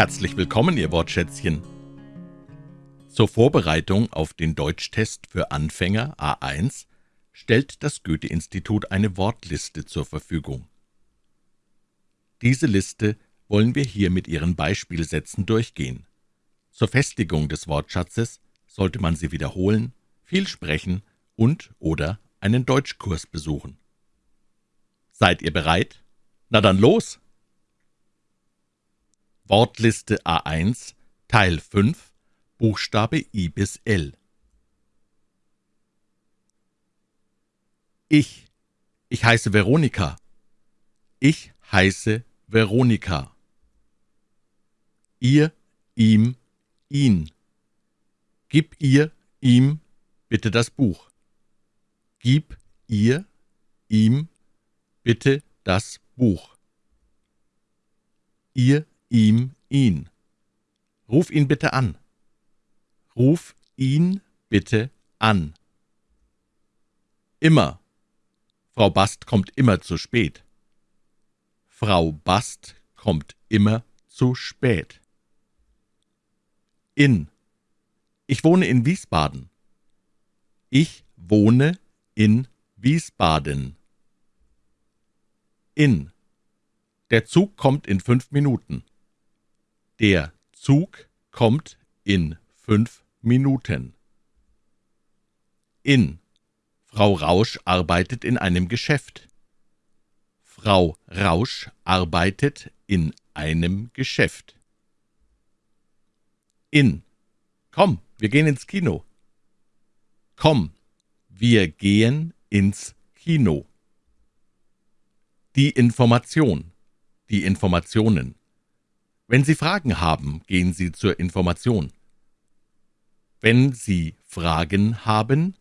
Herzlich willkommen, Ihr Wortschätzchen. Zur Vorbereitung auf den Deutschtest für Anfänger A1 stellt das Goethe-Institut eine Wortliste zur Verfügung. Diese Liste wollen wir hier mit Ihren Beispielsätzen durchgehen. Zur Festigung des Wortschatzes sollte man sie wiederholen, viel sprechen und oder einen Deutschkurs besuchen. Seid ihr bereit? Na dann los! Wortliste A1 Teil 5 Buchstabe I bis L Ich. Ich heiße Veronika. Ich heiße Veronika. Ihr, ihm, ihn. Gib ihr, ihm bitte das Buch. Gib ihr, ihm bitte das Buch. Ihr, ihm ihn. Ruf ihn bitte an. Ruf ihn bitte an. Immer. Frau Bast kommt immer zu spät. Frau Bast kommt immer zu spät. In. Ich wohne in Wiesbaden. Ich wohne in Wiesbaden. In. Der Zug kommt in fünf Minuten. Der Zug kommt in fünf Minuten. In. Frau Rausch arbeitet in einem Geschäft. Frau Rausch arbeitet in einem Geschäft. In. Komm, wir gehen ins Kino. Komm, wir gehen ins Kino. Die Information. Die Informationen. Wenn Sie Fragen haben, gehen Sie zur Information. Wenn Sie Fragen haben,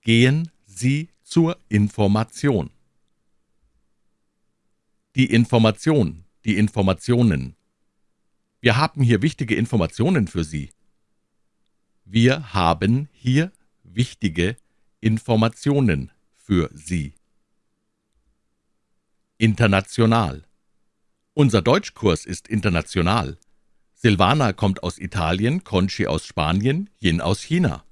gehen Sie zur Information. Die Information, die Informationen. Wir haben hier wichtige Informationen für Sie. Wir haben hier wichtige Informationen für Sie. International unser Deutschkurs ist international. Silvana kommt aus Italien, Conchi aus Spanien, Yin aus China.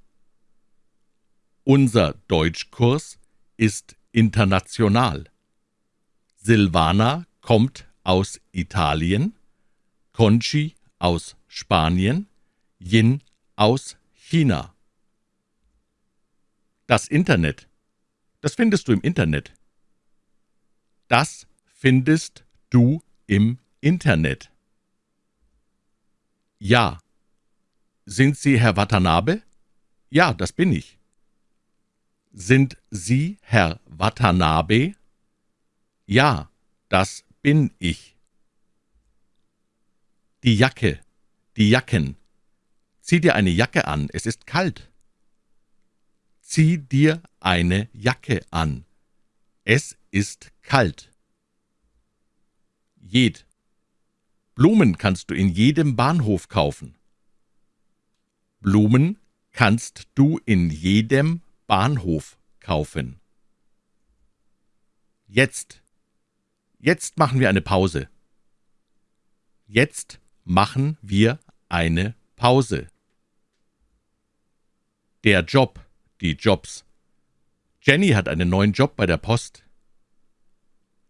Unser Deutschkurs ist international. Silvana kommt aus Italien, Conchi aus Spanien, Yin aus China. Das Internet. Das findest du im Internet. Das findest du im Internet. Ja. Sind Sie Herr Watanabe? Ja, das bin ich. Sind Sie Herr Watanabe? Ja, das bin ich. Die Jacke, die Jacken. Zieh dir eine Jacke an, es ist kalt. Zieh dir eine Jacke an. Es ist kalt jed. Blumen kannst du in jedem Bahnhof kaufen. Blumen kannst du in jedem Bahnhof kaufen. Jetzt. Jetzt machen wir eine Pause. Jetzt machen wir eine Pause. Der Job, die Jobs. Jenny hat einen neuen Job bei der Post.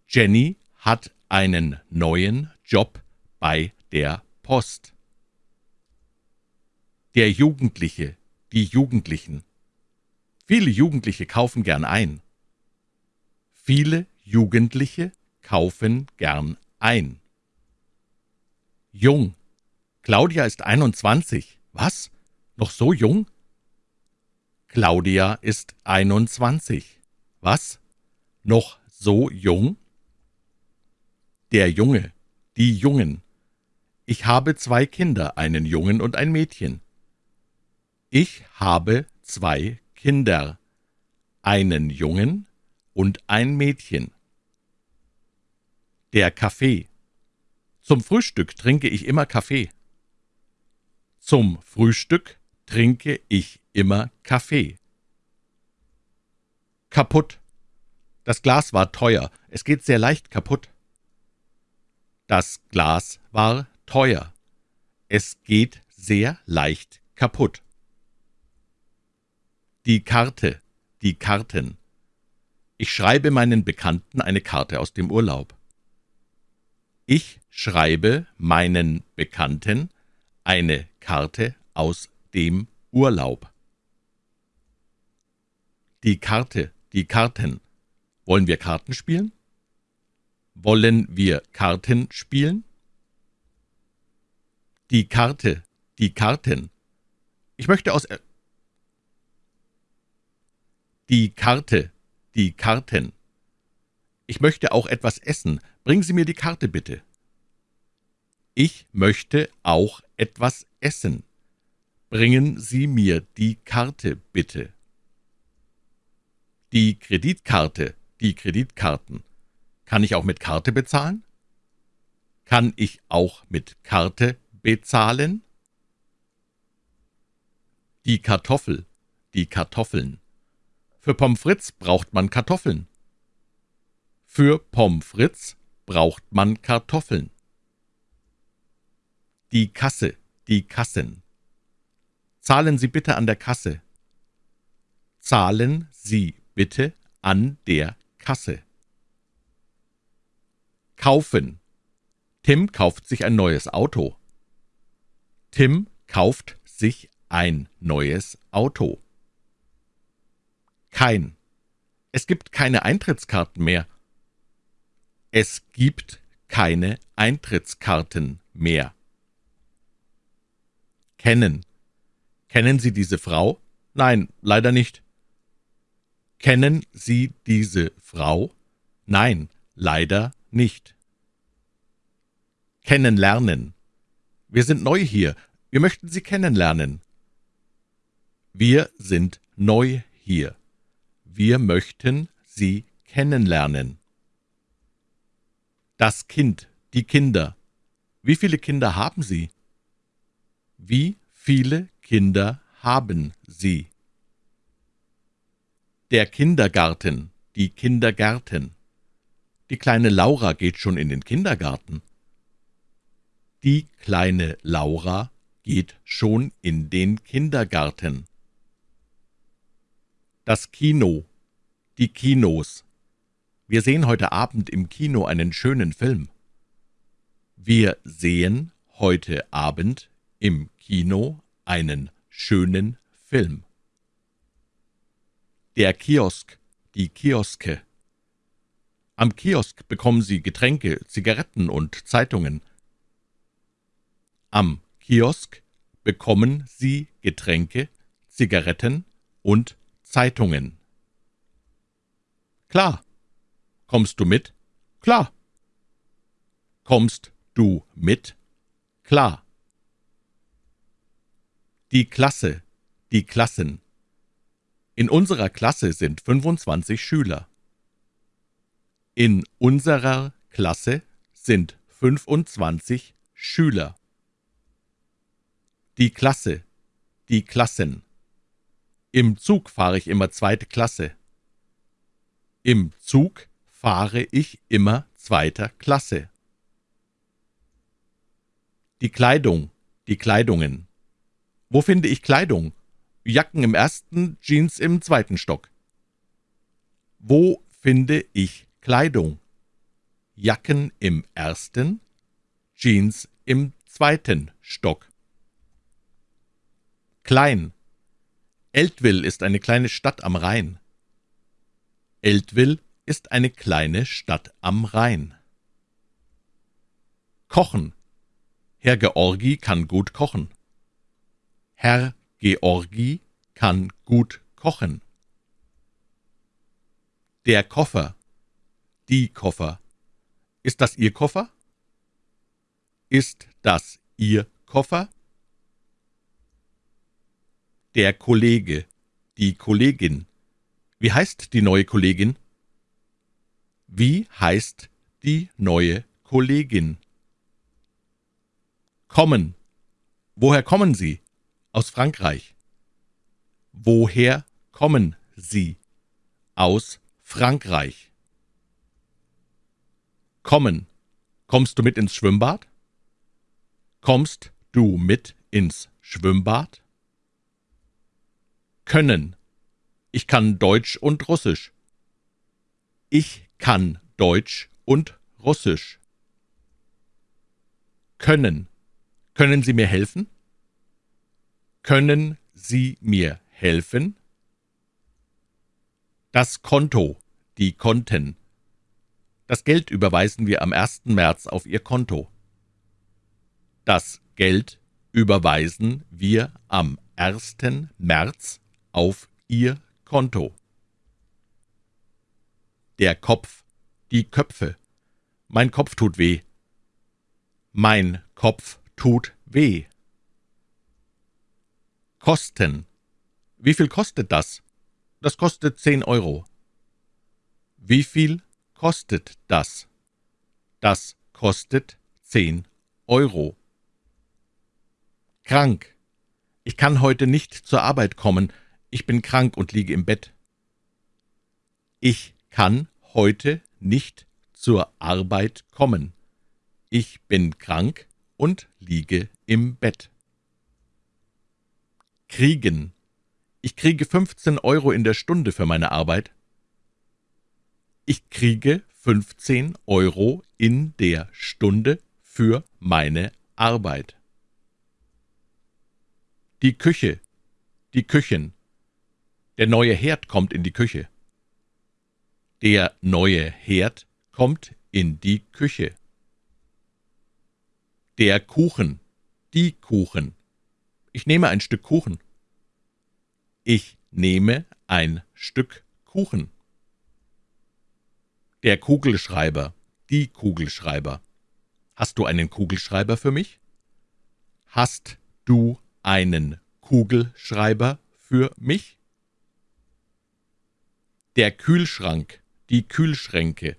Jenny hat einen neuen Job bei der Post. Der Jugendliche, die Jugendlichen. Viele Jugendliche kaufen gern ein. Viele Jugendliche kaufen gern ein. Jung. Claudia ist 21. Was? Noch so jung? Claudia ist 21. Was? Noch so jung? Der Junge, die Jungen. Ich habe zwei Kinder, einen Jungen und ein Mädchen. Ich habe zwei Kinder, einen Jungen und ein Mädchen. Der Kaffee. Zum Frühstück trinke ich immer Kaffee. Zum Frühstück trinke ich immer Kaffee. Kaputt. Das Glas war teuer, es geht sehr leicht kaputt. Das Glas war teuer. Es geht sehr leicht kaputt. Die Karte, die Karten. Ich schreibe meinen Bekannten eine Karte aus dem Urlaub. Ich schreibe meinen Bekannten eine Karte aus dem Urlaub. Die Karte, die Karten. Wollen wir Karten spielen? Wollen wir Karten spielen? Die Karte, die Karten. Ich möchte aus. Er die Karte, die Karten. Ich möchte auch etwas essen. Bringen Sie mir die Karte bitte. Ich möchte auch etwas essen. Bringen Sie mir die Karte bitte. Die Kreditkarte, die Kreditkarten. Kann ich auch mit Karte bezahlen? Kann ich auch mit Karte bezahlen? Die Kartoffel, die Kartoffeln. Für Pommes frites braucht man Kartoffeln. Für Pommes frites braucht man Kartoffeln. Die Kasse, die Kassen. Zahlen Sie bitte an der Kasse. Zahlen Sie bitte an der Kasse. Kaufen. Tim kauft sich ein neues Auto. Tim kauft sich ein neues Auto. Kein. Es gibt keine Eintrittskarten mehr. Es gibt keine Eintrittskarten mehr. Kennen. Kennen Sie diese Frau? Nein, leider nicht. Kennen Sie diese Frau? Nein, leider nicht. Kennenlernen. Wir sind neu hier. Wir möchten Sie kennenlernen. Wir sind neu hier. Wir möchten Sie kennenlernen. Das Kind, die Kinder. Wie viele Kinder haben Sie? Wie viele Kinder haben Sie? Der Kindergarten, die Kindergärten. Die kleine Laura geht schon in den Kindergarten. Die kleine Laura geht schon in den Kindergarten. Das Kino, die Kinos. Wir sehen heute Abend im Kino einen schönen Film. Wir sehen heute Abend im Kino einen schönen Film. Der Kiosk, die Kioske. Am Kiosk bekommen Sie Getränke, Zigaretten und Zeitungen. Am Kiosk bekommen Sie Getränke, Zigaretten und Zeitungen. Klar. Kommst du mit? Klar. Kommst du mit? Klar. Die Klasse, die Klassen. In unserer Klasse sind 25 Schüler. In unserer Klasse sind 25 Schüler. Die Klasse, die Klassen. Im Zug fahre ich immer zweite Klasse. Im Zug fahre ich immer zweiter Klasse. Die Kleidung, die Kleidungen. Wo finde ich Kleidung? Jacken im ersten, Jeans im zweiten Stock. Wo finde ich Kleidung? Jacken im ersten, Jeans im zweiten Stock. Klein. Eltville ist eine kleine Stadt am Rhein. Eltville ist eine kleine Stadt am Rhein. Kochen. Herr Georgi kann gut kochen. Herr Georgi kann gut kochen. Der Koffer. Die Koffer. Ist das Ihr Koffer? Ist das Ihr Koffer? Der Kollege. Die Kollegin. Wie heißt die neue Kollegin? Wie heißt die neue Kollegin? Kommen. Woher kommen Sie? Aus Frankreich. Woher kommen Sie? Aus Frankreich. Kommen. Kommst du mit ins Schwimmbad? Kommst du mit ins Schwimmbad? Können. Ich kann Deutsch und Russisch. Ich kann Deutsch und Russisch. Können. Können Sie mir helfen? Können Sie mir helfen? Das Konto, die Konten. Das Geld überweisen wir am 1. März auf Ihr Konto. Das Geld überweisen wir am 1. März auf Ihr Konto. Der Kopf, die Köpfe. Mein Kopf tut weh. Mein Kopf tut weh. Kosten. Wie viel kostet das? Das kostet zehn Euro. Wie viel kostet das? Das kostet zehn Euro. Krank. Ich kann heute nicht zur Arbeit kommen. Ich bin krank und liege im Bett. Ich kann heute nicht zur Arbeit kommen. Ich bin krank und liege im Bett. Kriegen. Ich kriege 15 Euro in der Stunde für meine Arbeit. Ich kriege 15 Euro in der Stunde für meine Arbeit. Die Küche. Die Küchen. Der neue Herd kommt in die Küche. Der neue Herd kommt in die Küche. Der Kuchen. Die Kuchen. Ich nehme ein Stück Kuchen. Ich nehme ein Stück Kuchen. Der Kugelschreiber, die Kugelschreiber. Hast du einen Kugelschreiber für mich? Hast du einen Kugelschreiber für mich? Der Kühlschrank, die Kühlschränke.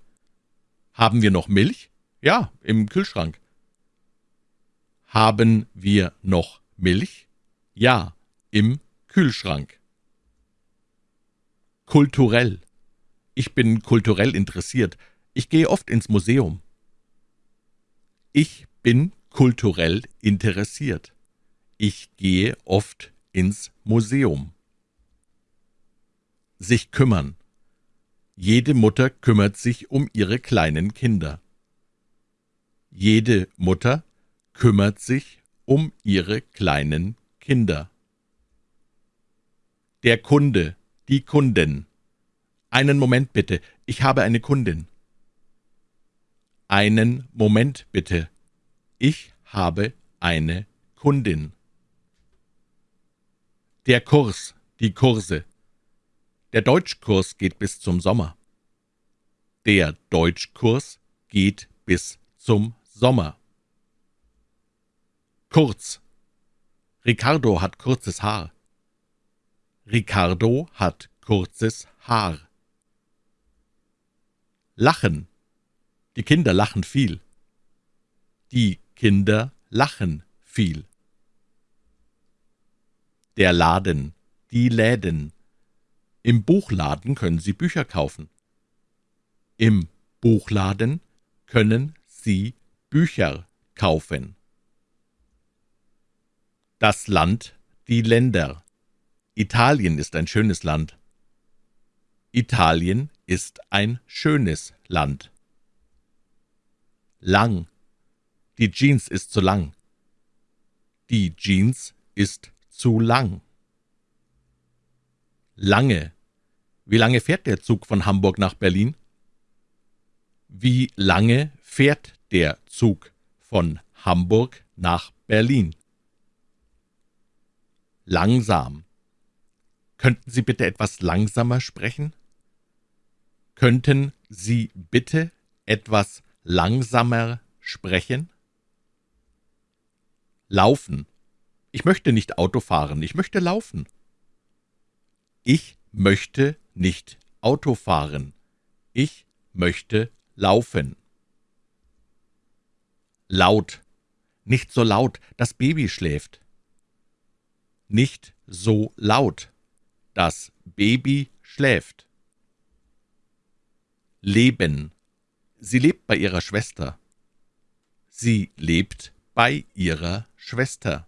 Haben wir noch Milch? Ja, im Kühlschrank. Haben wir noch Milch? Ja, im Kühlschrank. Kulturell. Ich bin kulturell interessiert. Ich gehe oft ins Museum. Ich bin kulturell interessiert. Ich gehe oft ins Museum. Sich kümmern. Jede Mutter kümmert sich um ihre kleinen Kinder. Jede Mutter kümmert sich um ihre kleinen Kinder. Der Kunde, die Kundin. Einen Moment bitte, ich habe eine Kundin. Einen Moment bitte, ich habe eine Kundin. Der Kurs, die Kurse. Der Deutschkurs geht bis zum Sommer. Der Deutschkurs geht bis zum Sommer. Kurz. Ricardo hat kurzes Haar. Ricardo hat kurzes Haar. Lachen. Die Kinder lachen viel. Die Kinder lachen viel. Der Laden, die Läden. Im Buchladen können Sie Bücher kaufen. Im Buchladen können Sie Bücher kaufen. Das Land, die Länder. Italien ist ein schönes Land. Italien ist ein schönes Land. Lang. Die Jeans ist zu lang. Die Jeans ist zu lang. Lange. Wie lange fährt der Zug von Hamburg nach Berlin? Wie lange fährt der Zug von Hamburg nach Berlin? Langsam. Könnten Sie bitte etwas langsamer sprechen? Könnten Sie bitte etwas langsamer sprechen? Laufen. Ich möchte nicht Auto fahren, ich möchte laufen. Ich möchte nicht Auto fahren, ich möchte laufen. Laut. Nicht so laut, das Baby schläft. Nicht so laut. Das Baby schläft. Leben. Sie lebt bei ihrer Schwester. Sie lebt bei ihrer Schwester.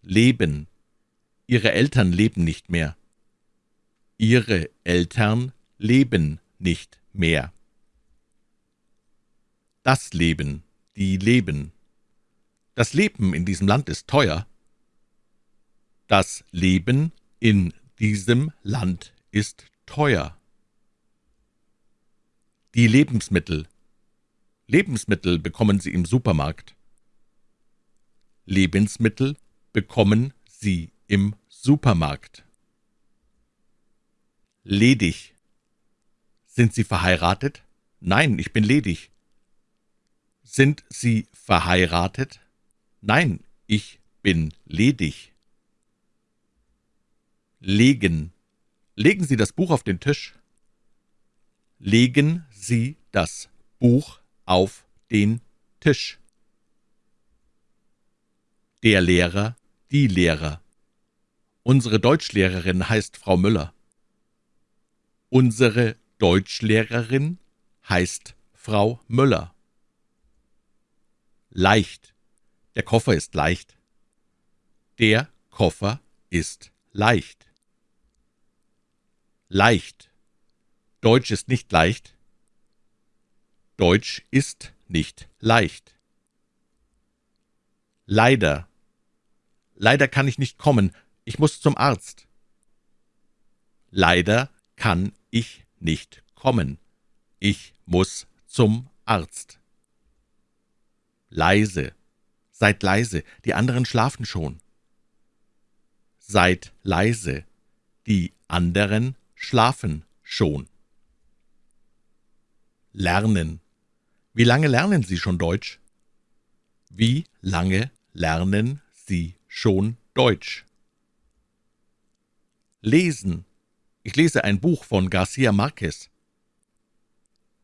Leben. Ihre Eltern leben nicht mehr. Ihre Eltern leben nicht mehr. Das Leben, die leben. Das Leben in diesem Land ist teuer. Das Leben in diesem Land ist teuer. Die Lebensmittel. Lebensmittel bekommen Sie im Supermarkt. Lebensmittel bekommen Sie im Supermarkt. Ledig. Sind Sie verheiratet? Nein, ich bin ledig. Sind Sie verheiratet? Nein, ich bin ledig. Legen. Legen Sie das Buch auf den Tisch. Legen Sie das Buch auf den Tisch. Der Lehrer, die Lehrer. Unsere Deutschlehrerin heißt Frau Müller. Unsere Deutschlehrerin heißt Frau Müller. Leicht. Der Koffer ist leicht. Der Koffer ist leicht. Leicht. Deutsch ist nicht leicht. Deutsch ist nicht leicht. Leider. Leider kann ich nicht kommen. Ich muss zum Arzt. Leider kann ich nicht kommen. Ich muss zum Arzt. Leise. Seid leise, die anderen schlafen schon. Seid leise, die anderen schlafen schon. Lernen. Wie lange lernen Sie schon Deutsch? Wie lange lernen Sie schon Deutsch? Lesen. Ich lese ein Buch von Garcia Marquez.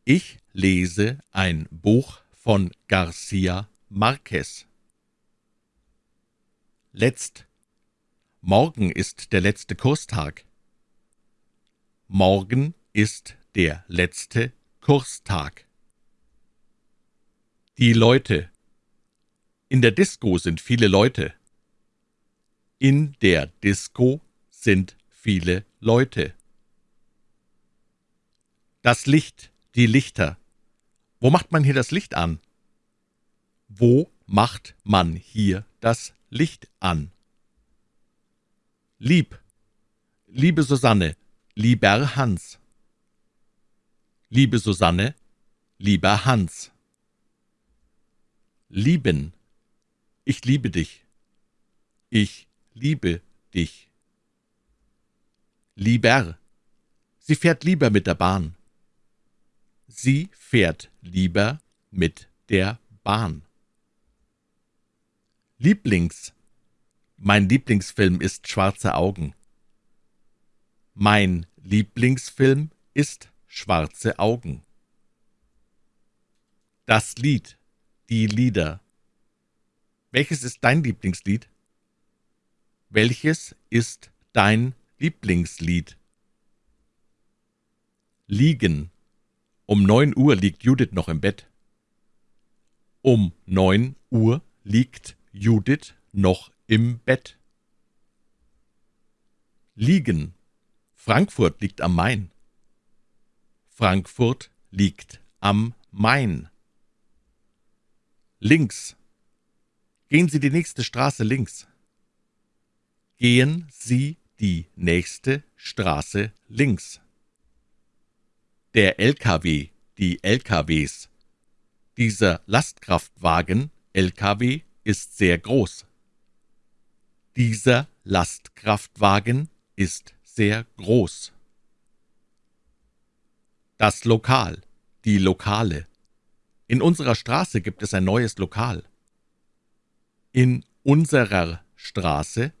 Ich lese ein Buch von Garcia Marquez. Letzt. Morgen ist der letzte Kurstag. Morgen ist der letzte Kurstag. Die Leute. In der Disco sind viele Leute. In der Disco sind viele Leute. Das Licht, die Lichter. Wo macht man hier das Licht an? Wo macht man hier das Licht an? Lieb. Liebe Susanne, lieber Hans. Liebe Susanne, lieber Hans. Lieben. Ich liebe dich. Ich liebe dich. Lieber. Sie fährt lieber mit der Bahn. Sie fährt lieber mit der Bahn. Lieblings. Mein Lieblingsfilm ist Schwarze Augen. Mein Lieblingsfilm ist Schwarze Augen. Das Lied, die Lieder. Welches ist dein Lieblingslied? Welches ist dein Lieblingslied? Liegen. Um neun Uhr liegt Judith noch im Bett. Um neun Uhr liegt Judith noch im Bett. Liegen. Frankfurt liegt am Main. Frankfurt liegt am Main. Links. Gehen Sie die nächste Straße links. Gehen Sie die nächste Straße links. Der LKW, die LKWs. Dieser Lastkraftwagen, LKW, ist sehr groß. Dieser Lastkraftwagen ist sehr groß. Das Lokal, die Lokale. In unserer Straße gibt es ein neues Lokal. In unserer Straße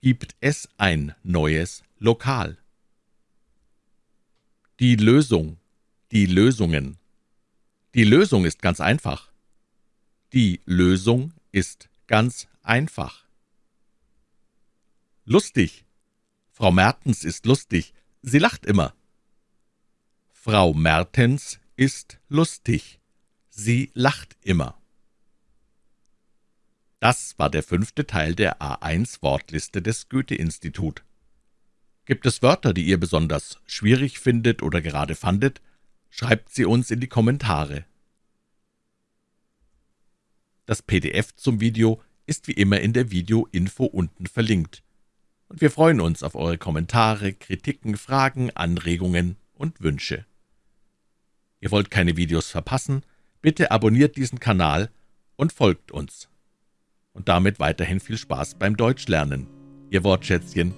gibt es ein neues Lokal. Die Lösung, die Lösungen. Die Lösung ist ganz einfach. Die Lösung ist ganz einfach. Lustig. Frau Mertens ist lustig. Sie lacht immer. Frau Mertens ist lustig. Sie lacht immer. Das war der fünfte Teil der A1-Wortliste des Goethe-Institut. Gibt es Wörter, die ihr besonders schwierig findet oder gerade fandet, schreibt sie uns in die Kommentare. Das PDF zum Video ist wie immer in der Video-Info unten verlinkt. Und wir freuen uns auf eure Kommentare, Kritiken, Fragen, Anregungen und Wünsche. Ihr wollt keine Videos verpassen? Bitte abonniert diesen Kanal und folgt uns. Und damit weiterhin viel Spaß beim Deutschlernen. Ihr Wortschätzchen